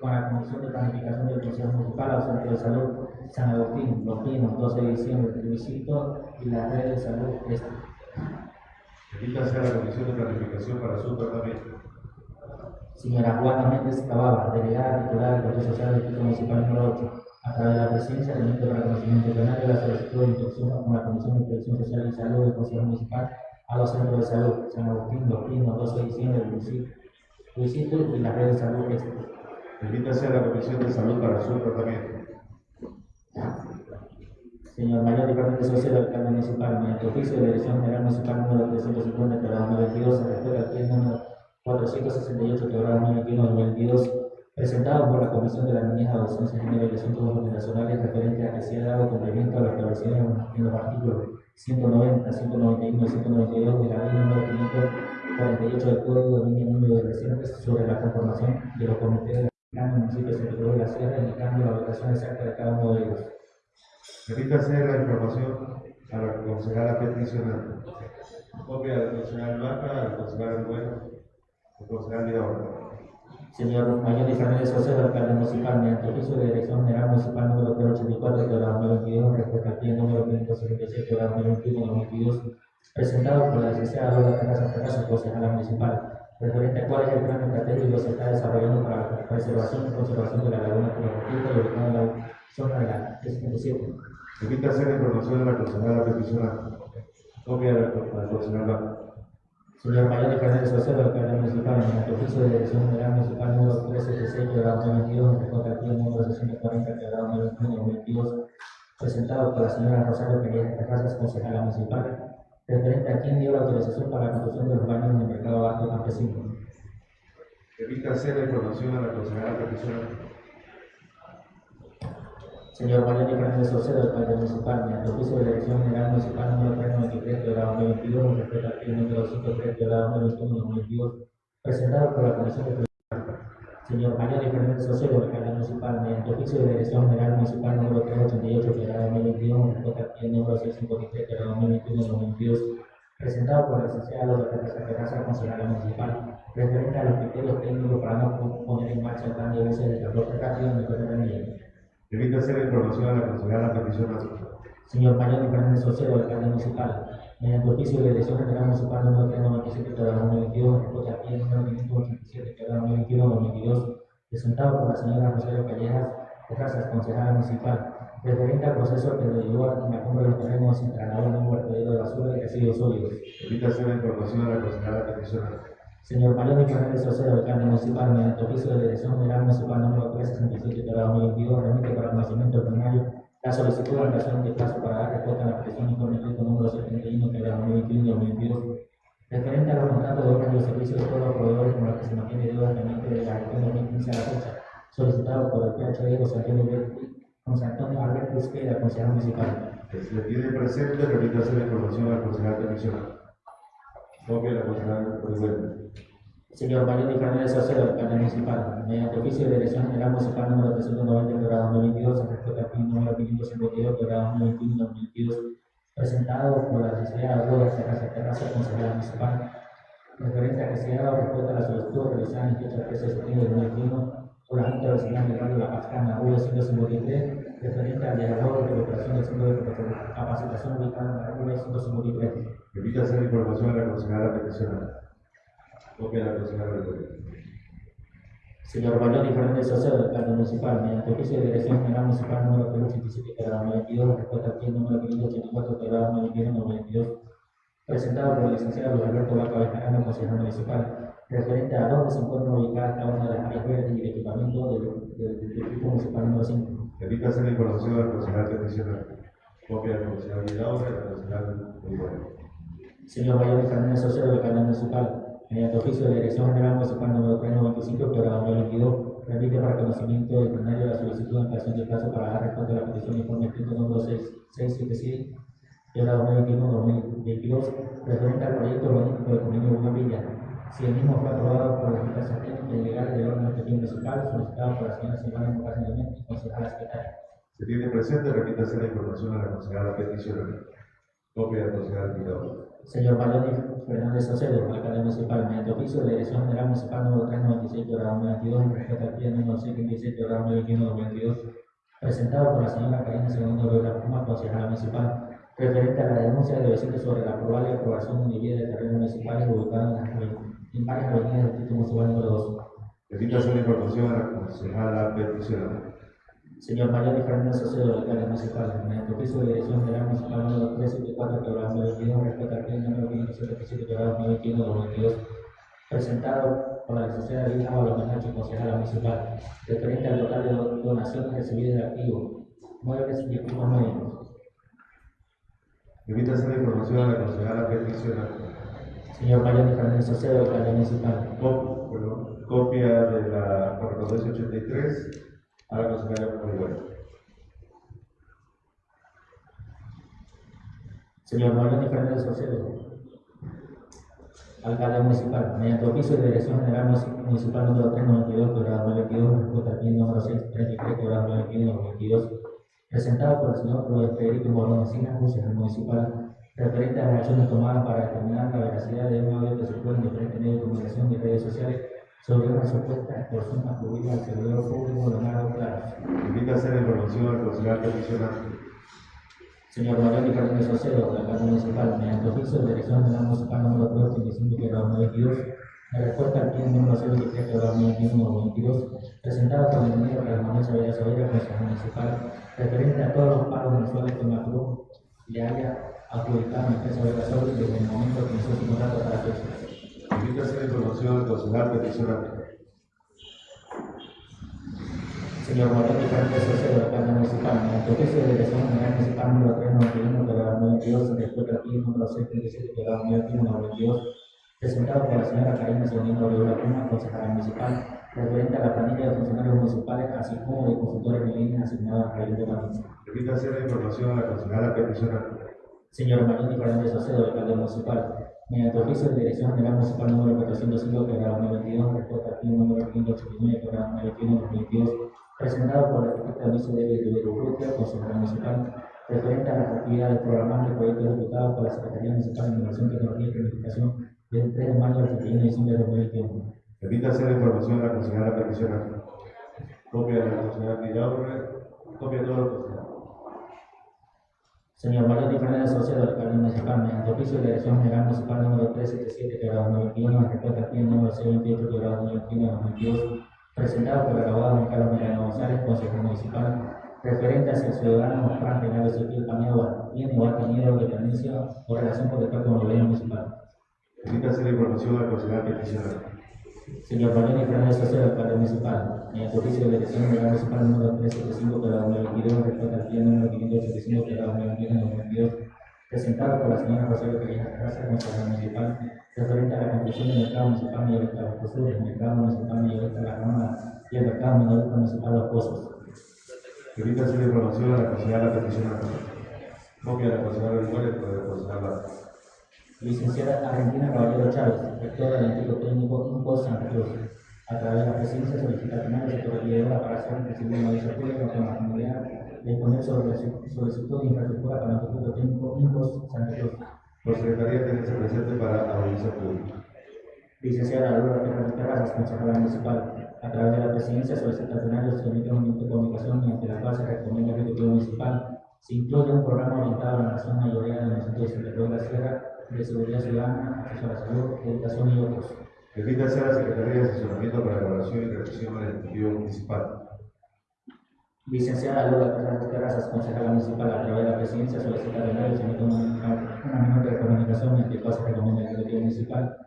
con la Comisión de Planificación del Consejo Municipal al Centro de Salud San Agustín, Los Pinos, 12 de diciembre, Visito y la Red de Salud Este. Emítase a la Comisión de Planificación para su tratamiento. Señora Juana Méndez Cababa, delegada titular del Control Social del Distrito Municipal número 8. A través de la presidencia, remite para conocimiento plenario la solicitud de instrucción con la Comisión de Protección Social y Salud del Consejo Municipal a los centros de salud San Agustín, Pinos, 12 de diciembre, Luisito, Luisito y la Red de Salud Este. Emítase a la Comisión de Salud para su tratamiento. Señor Mayor Fernández Socio, alcalde municipal, mediante oficio de dirección general municipal número 350, quebrada 2022, se refiere al número 468, quebrada 2021-2022, presentado por la Comisión de la Niñez, Adolescencia, y Asuntos Fundacionales referente a que se ha dado cumplimiento a lo establecido en los artículos 190, 191 y 192 de la ley número 548 del Código de Línea Número de Residentes sobre la conformación de los comités de cada municipio Cruz de la Sierra, indicando la ubicación exacta de cada uno de ellos. Emítase la información a la concejala peticionante. Copia del concejal Vaca, del concejal Bueno, Señor Mayor Fernández José, alcalde municipal, mediante oficio de dirección general municipal número 384 de la 2022, respecto al pie número 577 de la 2021-2022, presentado por la licenciada Lola Terraza Terraza, concejala municipal, referente a cuál es el plan estratégico que se está desarrollando para la preservación y conservación de la laguna Correctivo y ubicada en la zona de la 357. Emítase la información a la concejala peticionante. Copia del del concejal Vaca. Señor Mayor Fernández José, alcalde municipal, mediante oficio de dirección general municipal número 376 de la 2022, respecto al pie número 640 de la 2021-2022, presentado por la señora Rosario Pérez Terrazas, concejala municipal, referente a quien dio la autorización para la construcción de los baños en el mercado abasto campesino. Emítase la información a la concejala peticionante. Señor Mayor Fernández José, alcalde municipal, mediante oficio de dirección general municipal número 393 de la 2022, respecto al pie número 103 de la 2021-2022, presentado por la Comisión de Señor Mayor Fernández José, alcalde municipal, mediante oficio de dirección general municipal número 388 de la 2021, respecto al pie número 653 de la 2021-2022, presentado por la licenciada Lola Teresa Terraza, concejala municipal, referente a los criterios técnicos para no poner en marcha el plan de uso de transporte rápido en el de Emítase la información a la concejala peticionante. Señor Mayor Fernández Socero, alcalde municipal, mediante oficio de dirección general municipal número 397 de la 2022, respecto al pie número 587 de la 2021-2022, presentado por la señora Rosario Callejas Terrazas, concejala municipal, referente al proceso que lo llevó a la compra de los terrenos la nueva un vertedero de basura y residuos sólidos. Emítase la información a la concejala peticionante. Señor Mayor Fernández Socero, alcalde municipal, mediante oficio de dirección general municipal número 367 de la 2022, remite para conocimiento plenario la solicitud de ampliación de plazo para dar respuesta a la petición informe escrito número 71 de la 2021 y 2022, referente a los contratos de y los servicios de todos los proveedores con los que se mantiene deuda pendiente de la gestión 2015 a la fecha, solicitado por el PHD José Antonio José Antonio Alberto Izquierda, consejero municipal. Que se tiene presente, remítase la información a la concejala peticionante. Copia de la concejala Bueno. Señor Mayor Fernández Socero, alcalde municipal, mediante oficio de dirección general municipal número 390 de la 2022, respecto al fin número 552 de la 2021-2022, presentado por la licenciada Lola Terraza Terraza, consejera municipal, referente a que se ha dado respuesta a la solicitud realizada en fecha 13 de septiembre de 2021 por la Junta Vecinal del Barrio La Pascana, V153, referente al diagnóstico de recuperación del centro de capacitación ubicado en la V153. Emítase la información a la concejala peticionante. Copia de la concejala Bueno. Señor Mayor Fernández Sosa, alcalde municipal, mediante oficio de dirección general municipal número 387 de la 2022, respecto al número 584 de la 2021-2022, presentado por el licenciado Luis Alberto Vaca Bejarano, consejero municipal, referente a dónde se encuentran ubicadas cada una de las áreas verdes y el equipamiento del, del, del Distrito Municipal número 5. Emítase la información al concejal peticionario. Copia del concejal Vidaura y del concejal Olivares. Señor Mayor Fernández Socio del Canal Municipal, mediante oficio de la Dirección General Municipal número 395, que 2022, remite para conocimiento del plenario la solicitud de ampliación de plazo para dar respuesta a la petición de informe escrito número 677, que 2021-2022, referente al proyecto urbanístico del convenio Buena Villa. Si el mismo fue aprobado por instancias técnicas y legales del órgano ejecutivo municipal, solicitado por la señora Silvana Morales Clemente, concejala secretaria. Se tiene presente, remítase la información a la concejala peticionaria. Copia del concejal Vidaura. Señor Maloni Fernández Saucedo, alcalde municipal, mediante oficio de la Dirección General Municipal número 396 de 2022, en respeto al pie número 157 de 2021-2022, presentado por la señora Karina Segundo Rivera Puma, concejala municipal, referente a la denuncia de vecinos sobre la probable aprobación de vida de terrenos municipales ubicados en, las aven- en del Distrito Municipal número 2. Emítase la información a la concejala peticionaria. Señor Mayor Fernández Saucedo, alcalde municipal, mediante oficio de Dirección General Municipal número 374 de 2022, respecto al pie número 577 de 2021-2022, presentado por la licenciada Lina Balomenacho, concejala municipal, referente al total de do- donaciones recibidas de activos, muebles y equipos médicos. Emítase la información a la concejala peticionaria. Señor Mayor Fernández Saucedo, alcalde municipal, Cop- perdón, Copia de la correspondencia 83 a la concejala Olivares. Señor Mayor Fernández Saucedo, alcalde municipal, mediante oficio de Dirección General Munici- Municipal número 392, quebrada 2022, respecto al bien número 633, quebrada 2021-2022, presentado por el señor Federico Morón Encinas, consejero municipal, referente a las acciones tomadas para determinar la veracidad de un audio que circula en diferentes medios de comunicación y redes sociales sobre una supuesta extorsión atribuida al servidor público Leonardo Claros. Emítase la información al concejal peticionario. Señor Mayor Fernández Saucedo, alcalde municipal, mediante oficio de Dirección General Municipal número 385 que 2022, en respuesta al pie número 023 que 2021-2022, presentado por el ingeniero Carlos Manuel Saavedra consejero municipal, referente a todos los pagos mensuales que Macron le haya adjudicado la empresa de Gasol desde el momento que inició su contrato la fecha. Emítase la información al concejal peticionario. Señor Moreno Fernández Saucedo, alcalde municipal, mediante oficio de Dirección General Municipal número 391 de 2022, en respuesta al pie número 637 de 2021-2022, presentado por la señora Karina Segundo Rivera Puma, concejala municipal, referente a la planilla de funcionarios municipales, así como de consultores en línea asignados al Ayuntamiento de Manín. Emítase la información a la concejala peticionaria. Señor Manuel Fernández Saucedo, alcalde municipal, mediante oficio de Dirección General Municipal número 405 de 2022, en respuesta al pie número 589 de 2021-2022, presentado por la arquitecta Luis David Rivero Urrutia, consejera municipal, referente a las actividades programadas del proyecto ejecutado por la Secretaría Municipal de Innovación, Tecnología y Planificación del 3 de mayo al 31 de diciembre de 2021. Emítase la información a la concejala peticionaria. Copia de la concejala Vidaura. Copia de todos los concejales. Señor Mario Fernández Saucedo, alcalde municipal, mediante oficio de Dirección General Municipal número 377 de 2021, en respuesta al pie número 628 de 2021-2022, presentado por el abogado Juan Carlos Mariano González, consejero municipal, referente a si el ciudadano Juan Renato Ezequiel Paneagua tiene o ha tenido dependencia o relación contractual con el gobierno municipal. Emítase la información al concejal peticionario. Señor Mariano Fernández Saucedo, alcalde municipal, mediante oficio de Dirección General Municipal número 375 de 2022, en respuesta al pie número 585 de 2021-2022, presentado por la señora Rosario Pereira Terraza, consejera municipal, referente a la conclusión del mercado municipal mayorista de los Sur, el mercado municipal mayorista de la Cámara y el mercado minorista municipal de los Pozos. Emítase la información a la concejala peticionaria. Copia de la concejala Olivares y de la concejala Licenciada Argentina Caballero Chávez, rectora del Instituto Técnico INCO Santa Cruz, a través de la presidencia solicita del sector regidora para hacer recibir una aviso público con la finalidad de disponer sobre su solicitud de infraestructura para el Instituto Técnico INCO Santa Cruz. Por secretaría tenerse presente para audiencia pública. Licenciada Laura Fernández Terrazas, concejala municipal, a través de la presidencia solicita plenario se emite un de comunicación mediante la cual se recomienda al Ejecutivo Municipal se incluye un programa orientado a la nación mayoría de Cruz de la Sierra de seguridad ciudadana, acceso a la salud, educación y otros. Emítase a la Secretaría de Asesoramiento para la Evaluación y Revisión del Ejecutivo Municipal. Licenciada Laura Fernández Terrazas, concejala municipal, a través de la presidencia solicita se emite un, una nota de comunicación la cual se recomienda el Ejecutivo Municipal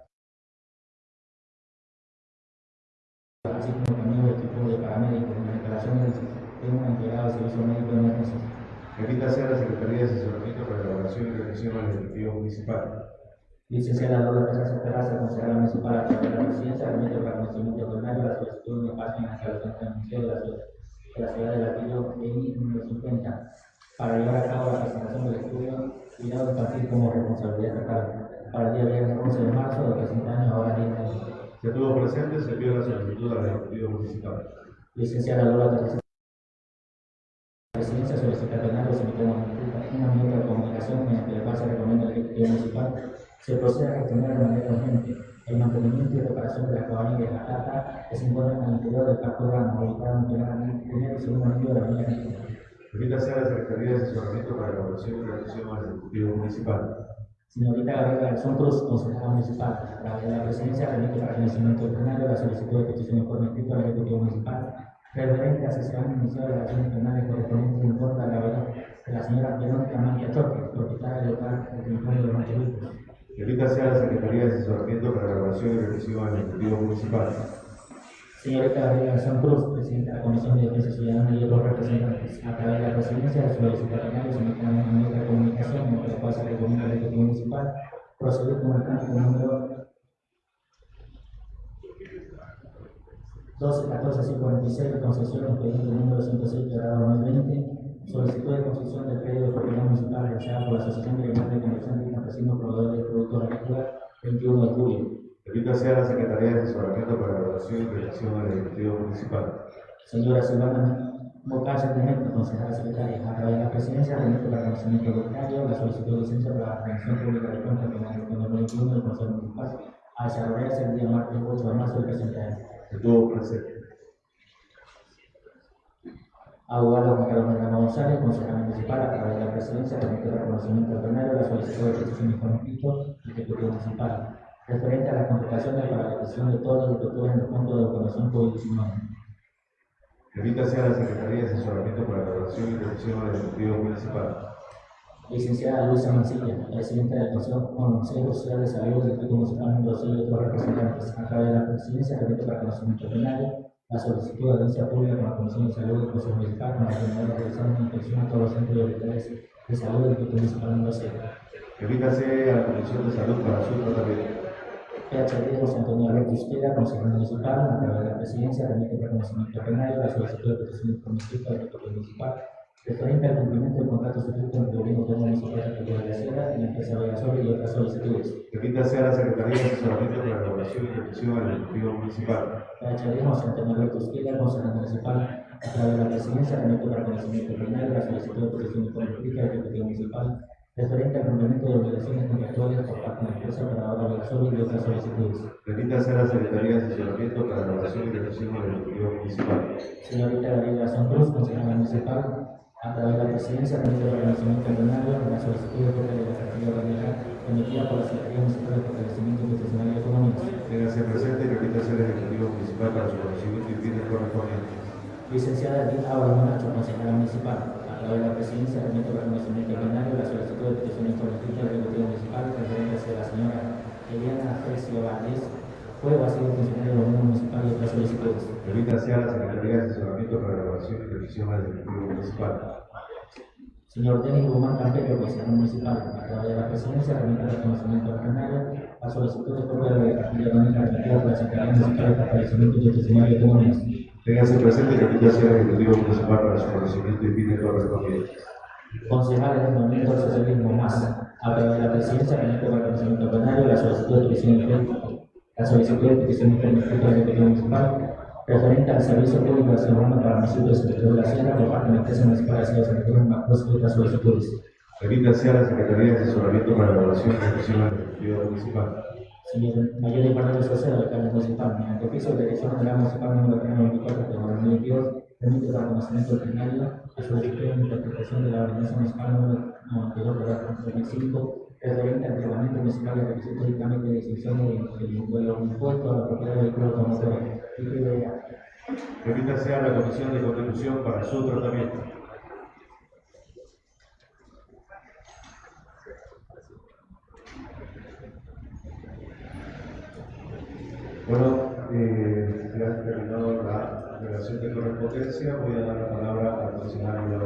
así como también el equipo de paramédicos en instalaciones de un integrado de servicio médico de emergencias. Remítase a la Secretaría de Asesoramiento para la Elaboración y Revisión al Ejecutivo Municipal. Licenciada Lola Teresa Terraza, consejera municipal a través de la presidencia, remite para conocimiento ordinario la solicitud de espacio en la instalación del museo de la ciudad de la ciudad de Latillo, EI número 50, para llevar a cabo la presentación del estudio Cuidado Infantil como responsabilidad estatal para el día viernes 11 de marzo de presente año, ahora 10 de año. Se tuvo presente, se envió la solicitud al Ejecutivo Municipal. Licenciada Lola Teresa la presidencia solicita una nota de comunicación mediante la cual se recomienda Ejecutivo Municipal se procede a gestionar de manera urgente el mantenimiento y reparación de la cabaña de la Tata que se en el interior del Parque Urbano, ubicado en el primer- primer y segundo anillo de la Avenida a la Secretaría de Asesoramiento para la Elaboración y al Ejecutivo Municipal. Señorita Gabriela Garzón Cruz, consejera municipal, a través de la presidencia remite para conocimiento del plenario la solicitud de petición escrito al Ejecutivo Municipal referente a asesoramiento inicial de las acciones penales correspondientes en contra de la verdad de la señora Verónica Mancha Choque, propietaria del local del Rincón de los Montevideo. Remítase a la Secretaría de Asesoramiento para la Elaboración y Revisión al Ejecutivo Municipal. Señorita Gabriela Garzón Cruz, presidenta de la Comisión de Defensa Ciudadana y otros representantes, a través de la presidencia solicita al plenario se emite una de comunicación mediante la cual se recomienda al Ejecutivo Municipal proceder con el trámite número 12, 14, 56 de concesión expediente número 106 de grado 2020, solicitud de concesión del periodo de propiedad municipal realizada por la Asociación Regional de Comerciantes y Campesinos Proveedores de Productos Agrícolas 21 de julio. Remítase a la Secretaría de Asesoramiento para la Elaboración y Revisión al Ejecutivo Municipal. Señora Silvana Mocacha Tejero, consejera secretaria, a través de la presidencia, remite para conocimiento voluntario la solicitud de licencia para la Comisión Pública de Cuentas Penales del 2021 del Consejo Municipal a desarrollarse el día martes 8 de marzo del presente año. Se tuvo presente. Abogado Juan Carlos González, consejero municipal, a través de la presidencia, remite para conocimiento del plenario la solicitud de petición informativa del Ejecutivo Municipal referente a la contratación de paralización de todas las estructuras en el punto de vacunación COVID-19. Remítase a la Secretaría de Asesoramiento para la Elaboración y Revisión al Ejecutivo Municipal. Licenciada Luisa Mancilla, presidenta del Consejo, Consejo Social de Salud del Distrito Municipal número 6 y otros representantes, a través de la presidencia, remite para conocimiento plenario la solicitud de audiencia pública con la Comisión de Salud del Consejo Municipal con la finalidad de realizar una inspección a todos los centros de de salud del Distrito Municipal número 6. Remítase a la Comisión de Salud para su tratamiento. PHD José Antonio Alberto Izquierda, consejero municipal, a través de la presidencia, remite para conocimiento plenario la solicitud de petición del Ejecutivo Municipal referente al cumplimiento del contrato suscrito entre el gobierno autónomo municipal de Cultura de la Sierra y la empresa Vegasol y otras solicitudes. Remítase a la Secretaría de Asesoramiento para la Elaboración y Revisión al Ejecutivo Municipal. PHD José Antonio Alberto Izquierda, consejero municipal, a través de la presidencia, remite para conocimiento plenario la solicitud de petición informativa del Ejecutivo Municipal referente al cumplimiento de obligaciones contractuales por parte de la empresa operadora Vegasol y otras solicitudes. Remítase a la Secretaría de Asesoramiento para la Elaboración y Revisión al Ejecutivo Municipal. Señorita Gabriela Garzón Cruz, consejera municipal, a través de la presidencia, remite el reconocimiento plenario de la solicitud de de la orgánica emitida por la Secretaría Municipal de Fortalecimiento Institucional y Económico. Téngase presente y remítase al Ejecutivo Municipal para su conocimiento y fines correspondientes. Licenciada Edith Monacho, consejera municipal, a través de la presidencia, remite el reconocimiento plenario de la solicitud de petición informativa del Ejecutivo Municipal referente hacia la señora Eliana Fresia Valdés, fue o ha sido funcionario del gobierno municipal y otras solicitudes. Remítase a la Secretaría de Asesoramiento para la Elaboración y Revisión al Ejecutivo Municipal. Señor Denis Guzmán Campello, consejero municipal, a través de la presidencia, remite el reconocimiento plenario la solicitud de copia de la cartilla orgánica remitida por la Secretaría Municipal de Fortalecimiento Institucional y Económico. Téngase presente y remítase al Ejecutivo Municipal para su conocimiento y fines correspondientes. Concejales del Movimiento del Socialismo Más, a través de la presidencia, remite el reconocimiento plenario la solicitud de petición la solicitud de petición informativa del Ejecutivo Municipal referente al servicio público de ciudadano para el municipio de Pedro de la Sierra parte de municipal de la ciudad de de y otras solicitudes. Remítase a la Secretaría de Asesoramiento para la Elaboración y Revisión al Ejecutivo Municipal. Señor Mayor de Manuel Sosa, alcalde municipal, mediante oficio de dirección general municipal número 394 de 2022, permite para conocimiento ordinario la solicitud de interpretación de la ordenanza municipal número 92 de 2005 desde el entrenamiento musical de del impuesto a la propiedad del club conocer. Permítase a la Comisión de Contribución para su tratamiento. Bueno, eh, ya terminado la relación de correspondencia. Voy a dar la palabra al funcionario de la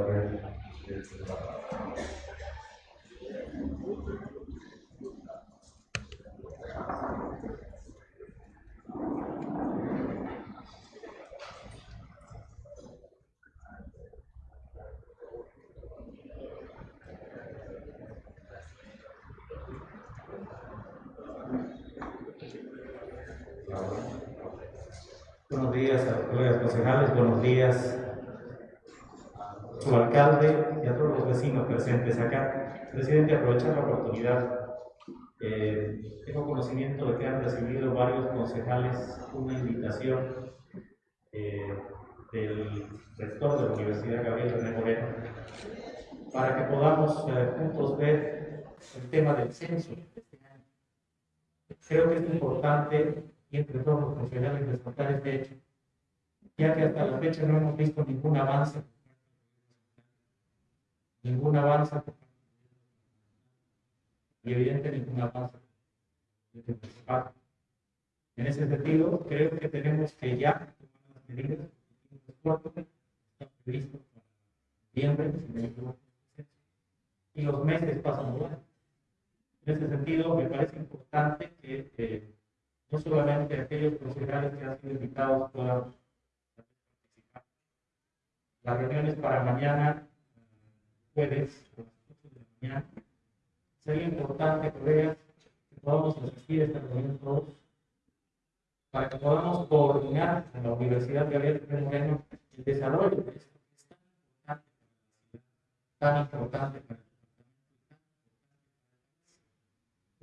Buenos días a colegas concejales, buenos días a su alcalde y a todos los vecinos presentes acá. Presidente, aprovechar la oportunidad. eh, tengo conocimiento de que han recibido varios concejales una invitación eh, del rector de la Universidad Gabriel René Moreno para que podamos eh, juntos ver el tema del censo. Creo que es importante y entre todos los profesionales resaltar este hecho, ya que hasta la fecha no hemos visto ningún avance, ningún avance, y evidente ningún avance. En ese sentido, creo que tenemos que ya tomar las medidas que están previstos para noviembre, y los meses pasan volando. En ese sentido, me parece importante que eh, no solamente aquellos profesionales que han sido invitados puedan participar. Las reuniones para mañana, jueves, a las 8 de la mañana, sería importante veas que podamos asistir a esta reunión todos, para que podamos coordinar en la Universidad Gabriel Pérez Moreno el desarrollo de esto que es tan importante para la ciudad, tan importante para el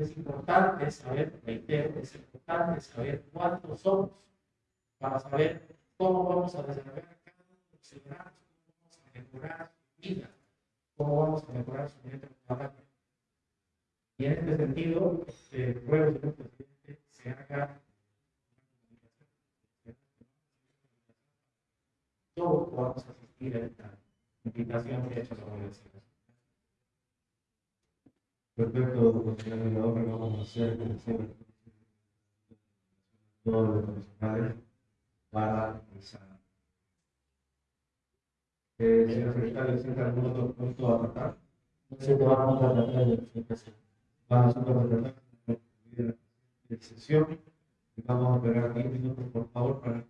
es importante saber, reitero, es importante saber cuántos somos para saber cómo vamos a desarrollar cada uno cómo vamos a mejorar su vida, cómo vamos a mejorar su vida. Y en este sentido, este, ruego, señor presidente, se haga todos podamos asistir a esta invitación que ha hecho la universidad. Perfecto, concejal Vilador, vamos a hacer todos los profesionales para esa. Eh, señor secretario, ¿siente algún otro punto a tratar? Se te va a contratar de presentación. Vamos a tratar de excepción. Vamos a esperar 10 minutos, por favor, para